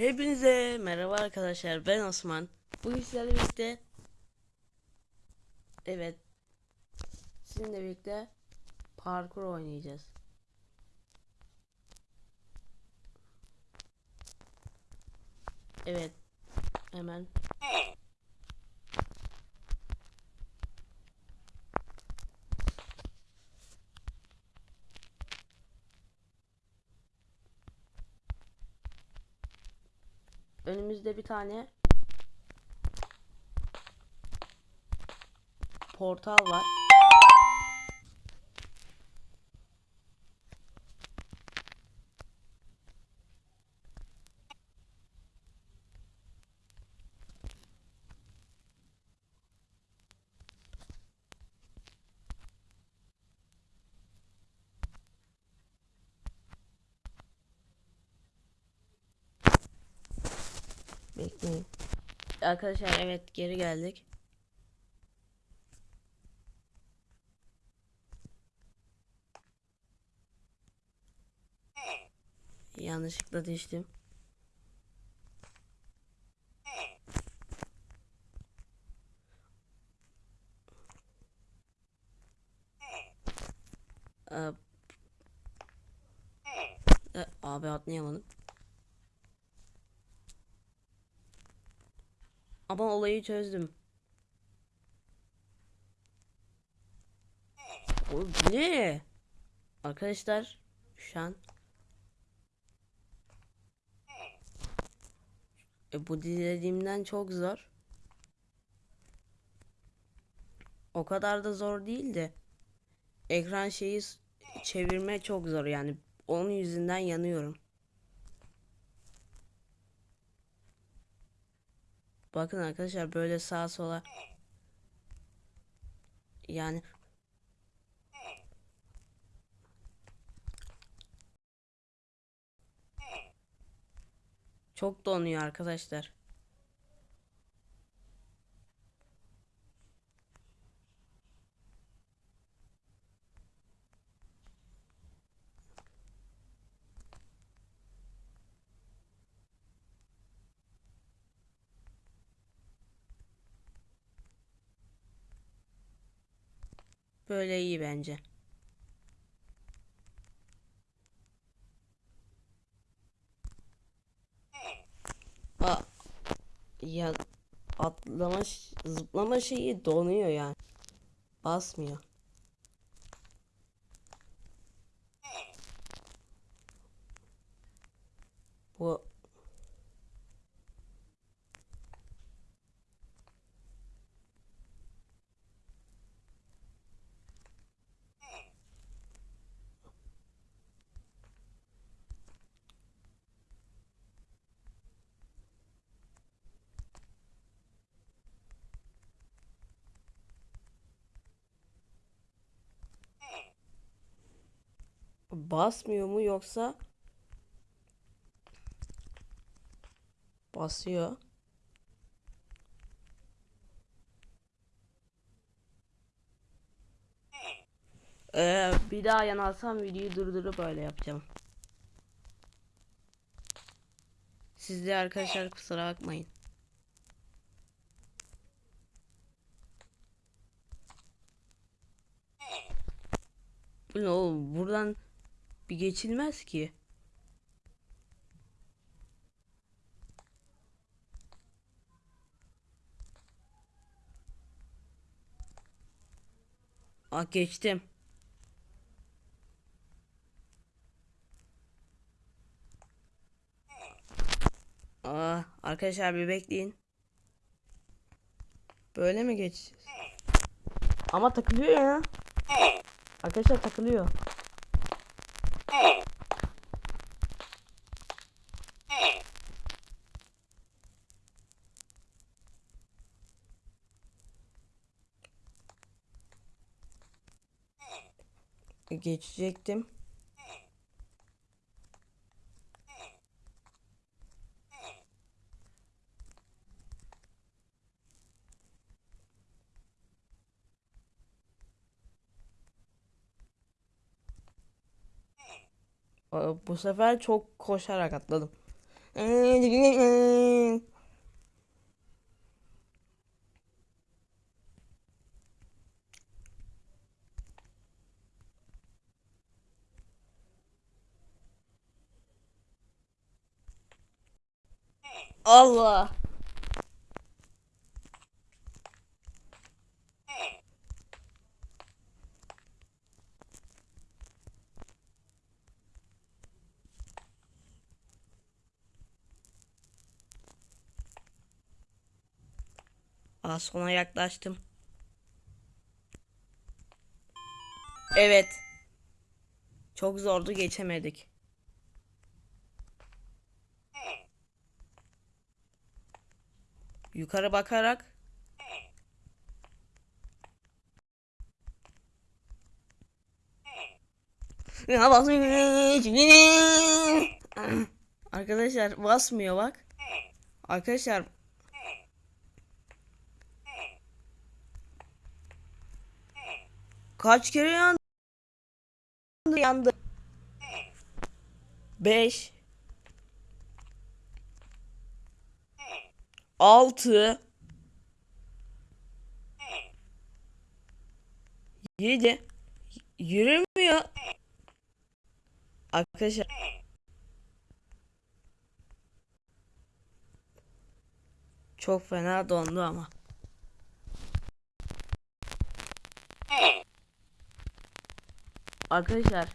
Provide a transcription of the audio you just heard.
Hepinize merhaba arkadaşlar ben Osman. Bugün sizlerle birlikte Evet Sizinle birlikte parkur oynayacağız. Evet hemen önümüzde bir tane portal var. Bekleyin. Arkadaşlar evet geri geldik. Yanlışlıkla düştüm. Ee, abi atlayamadım. Ama olayı çözdüm. O ne? Arkadaşlar şu an e, bu dilediğimden çok zor. O kadar da zor değil de ekran şeyi çevirme çok zor yani. Onun yüzünden yanıyorum. Bakın arkadaşlar böyle sağa sola yani çok donuyor arkadaşlar. Böyle iyi bence. Aa, ya atlama zıplama şeyi donuyor yani. Basmıyor. Bu basmıyor mu yoksa basıyor. Ee, bir daha yanalsam videoyu durdurup öyle yapacağım. Siz de arkadaşlar kusura bakmayın. Oğlum buradan bir geçilmez ki. Aa geçtim. Aa arkadaşlar bir bekleyin. Böyle mi geçeceğiz? Ama takılıyor ya. Arkadaşlar takılıyor. Geçecektim. Aa, Bu sefer çok koşarak atladım. Allah. Az sona yaklaştım. Evet. Çok zordu geçemedik. Yukarı bakarak. Arkadaşlar basmıyor bak. Arkadaşlar kaç kere yandı? Yandı. 5 6 7 Yürümüyor. Arkadaşlar çok fena dondu ama. Arkadaşlar